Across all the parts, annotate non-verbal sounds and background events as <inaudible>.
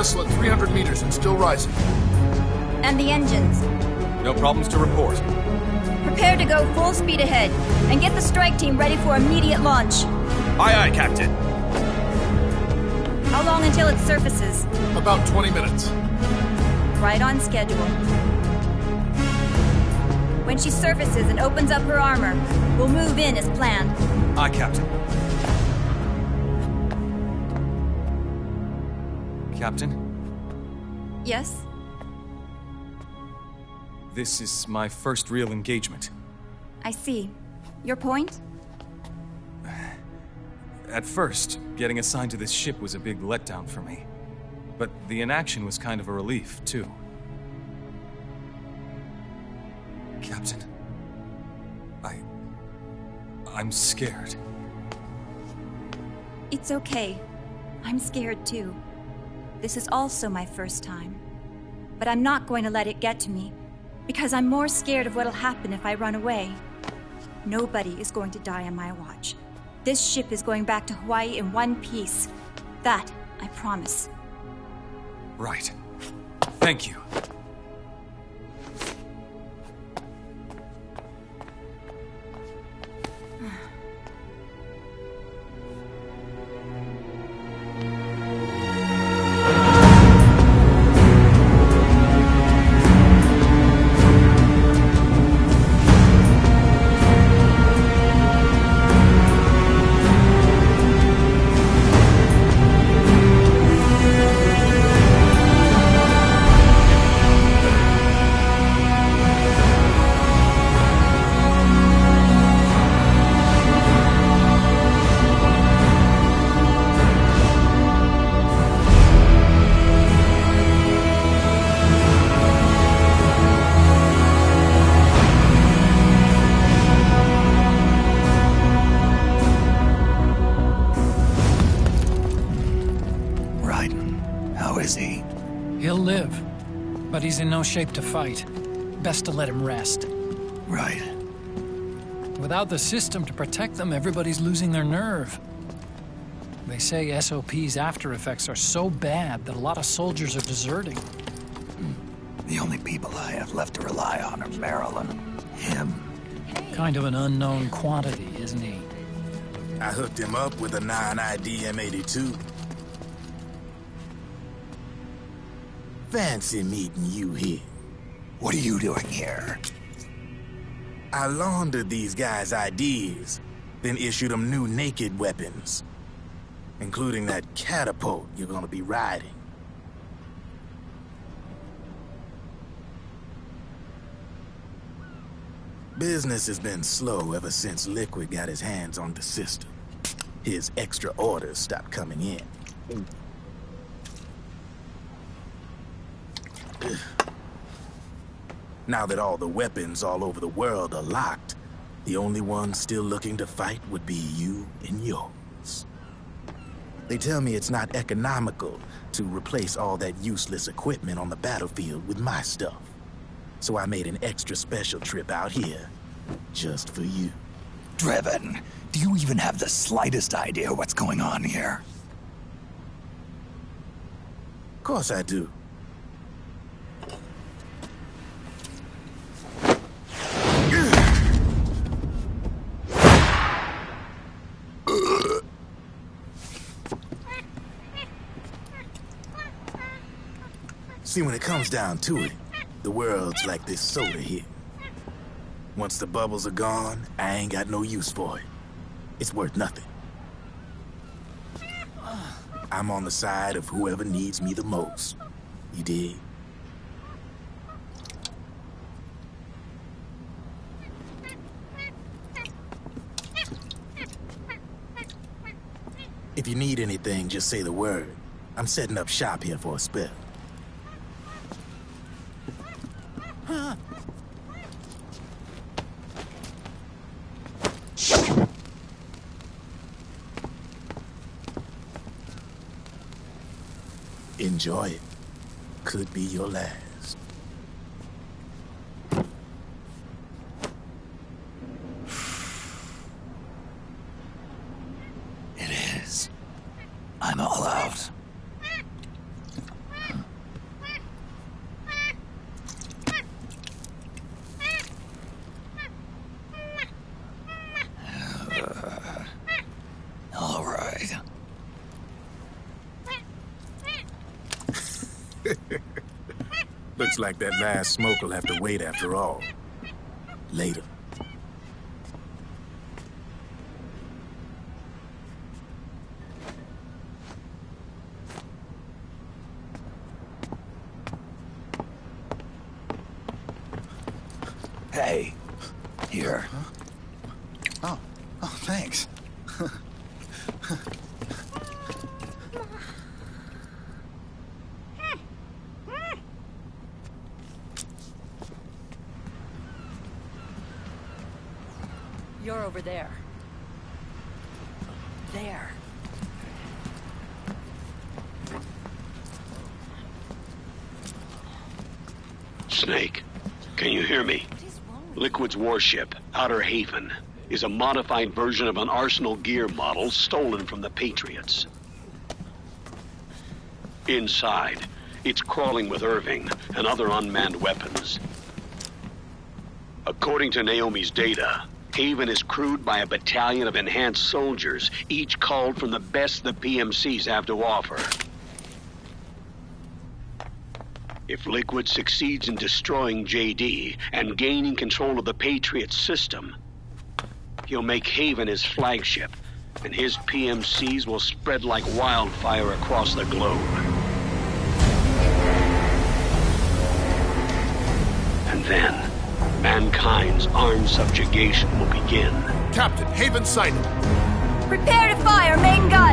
vessel at 300 meters and still rising. And the engines. No problems to report. Prepare to go full speed ahead, and get the strike team ready for immediate launch. Aye aye, Captain. How long until it surfaces? About 20 minutes. Right on schedule. When she surfaces and opens up her armor, we'll move in as planned. Aye, Captain. Captain, Yes? this is my first real engagement. I see. Your point? At first, getting assigned to this ship was a big letdown for me. But the inaction was kind of a relief, too. Captain, I. I'm scared. It's okay. I'm scared too. This is also my first time. But I'm not going to let it get to me, because I'm more scared of what'll happen if I run away. Nobody is going to die on my watch. This ship is going back to Hawaii in one piece. That, I promise. Right. Thank you. He's in no shape to fight. Best to let him rest. Right. Without the system to protect them, everybody's losing their nerve. They say SOP's after effects are so bad that a lot of soldiers are deserting. The only people I have left to rely on are Marilyn, him, Kind of an unknown quantity, isn't he? I hooked him up with a 9ID M82. Fancy meeting you here. What are you doing here? I laundered these guys' ideas, then issued them new naked weapons. Including that catapult you're gonna be riding. Business has been slow ever since Liquid got his hands on the system. His extra orders stopped coming in. <clears throat> Now that all the weapons all over the world are locked, the only ones still looking to fight would be you and yours. They tell me it's not economical to replace all that useless equipment on the battlefield with my stuff. So I made an extra special trip out here, just for you. Drebin, do you even have the slightest idea what's going on here? Of course I do. See, when it comes down to it, the world's like this soda here. Once the bubbles are gone, I ain't got no use for it. It's worth nothing. I'm on the side of whoever needs me the most. You dig? If you need anything, just say the word. I'm setting up shop here for a spell. Enjoy it. Could be your last. It is. I'm all out. Looks like that last smoke will have to wait after all. Later. You're over there. There. Snake, can you hear me? Liquid's warship, Outer Haven, is a modified version of an Arsenal gear model stolen from the Patriots. Inside, it's crawling with Irving and other unmanned weapons. According to Naomi's data, Haven is crewed by a battalion of enhanced soldiers, each called from the best the PMCs have to offer. If Liquid succeeds in destroying JD and gaining control of the Patriot system, he'll make Haven his flagship, and his PMCs will spread like wildfire across the globe. And then, mankind's armed subjugation will begin. Captain, Haven sighted. Prepare to fire, main gun!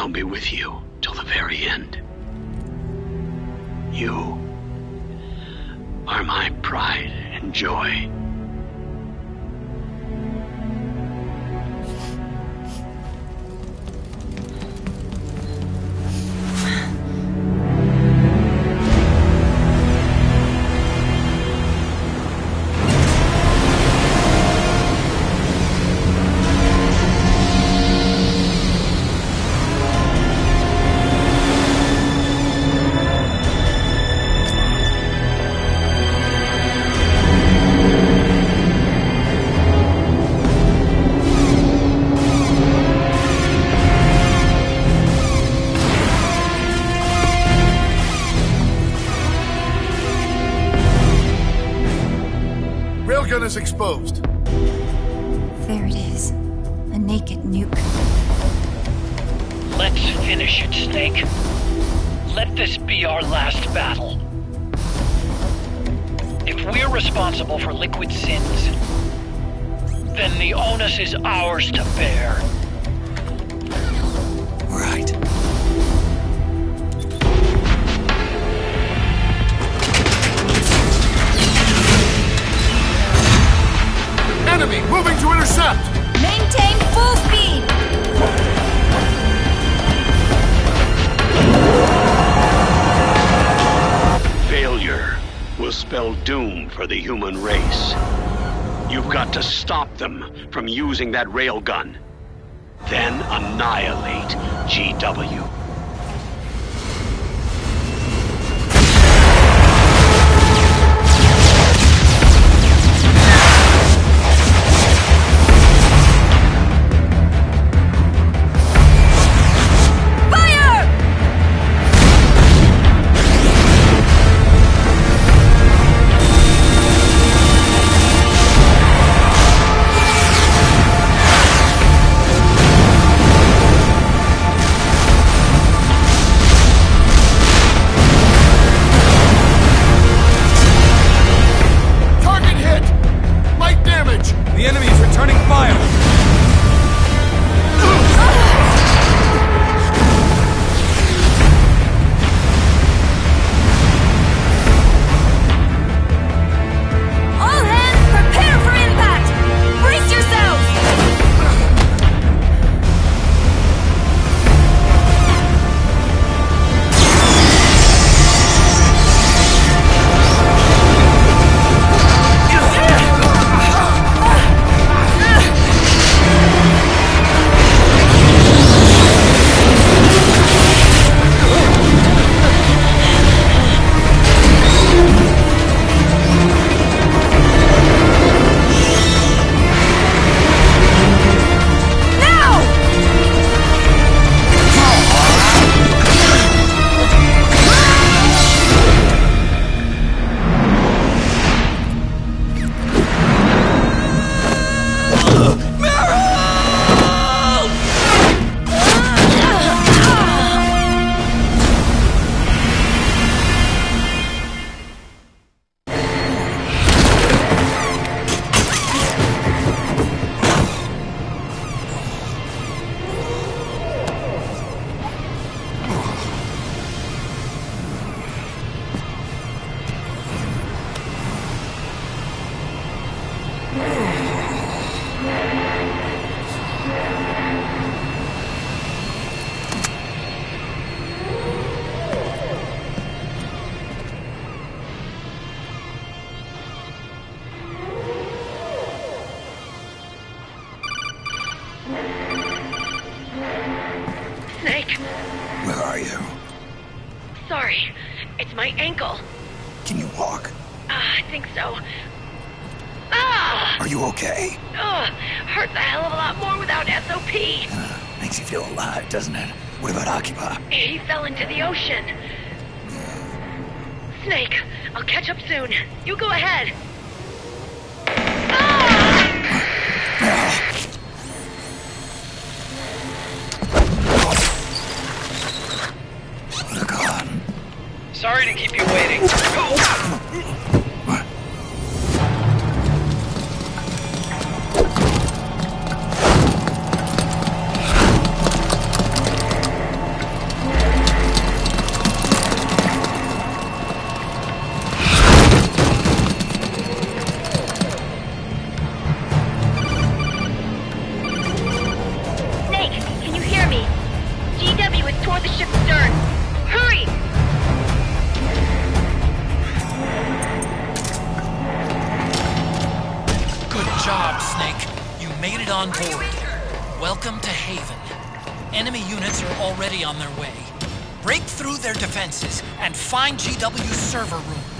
I'll be with you till the very end. You are my pride and joy. Is exposed. There it is. A naked nuke. Let's finish it, Snake. Let this be our last battle. If we're responsible for Liquid sins, then the onus is ours to bear. Intercept. Maintain full speed! Failure will spell doom for the human race. You've got to stop them from using that railgun. Then annihilate GW. Ugh, hurts a hell of a lot more without SOP. Uh, makes you feel alive, doesn't it? What about Akiba? He fell into the ocean. Snake, I'll catch up soon. You go ahead. Hurry! Good job, Snake. You made it on board. Welcome to Haven. Enemy units are already on their way. Break through their defenses and find GW's server room.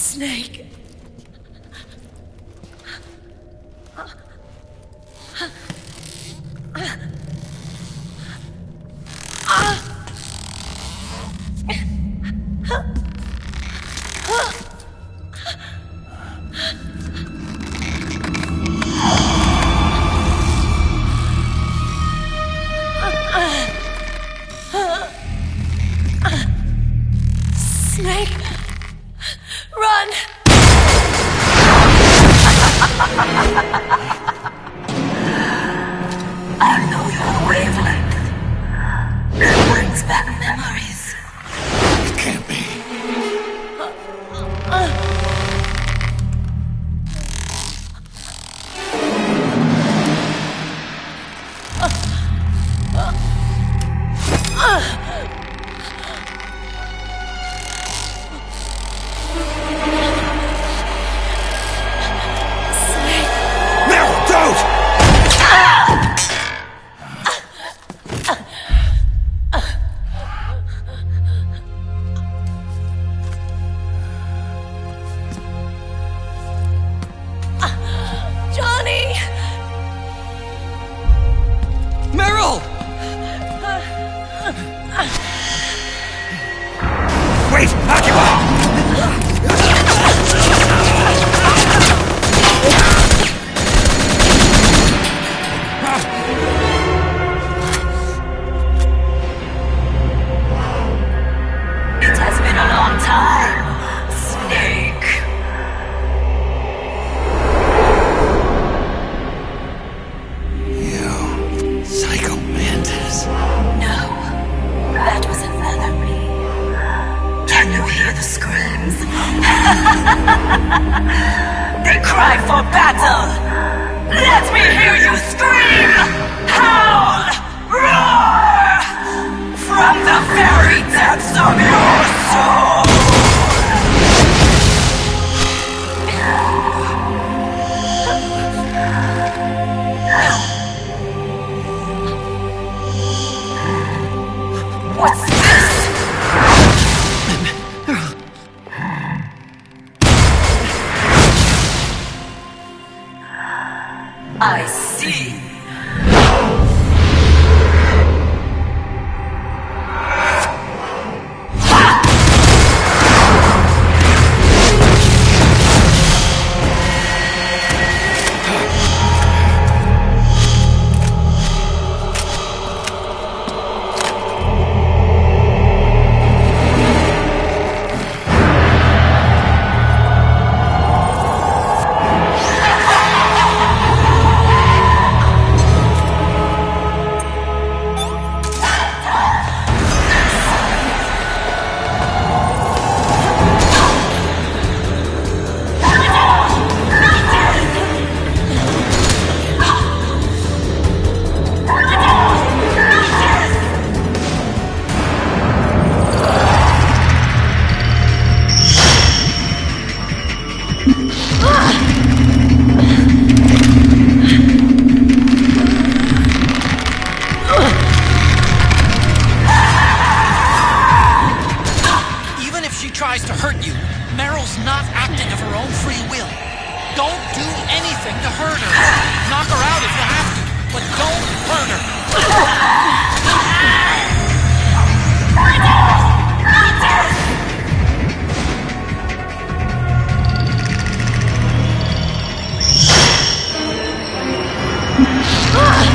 Snake. Stop! tries to hurt you, Meryl's not acting of her own free will. Don't do anything to hurt her. Knock her out if you have to, but don't hurt her. Ah!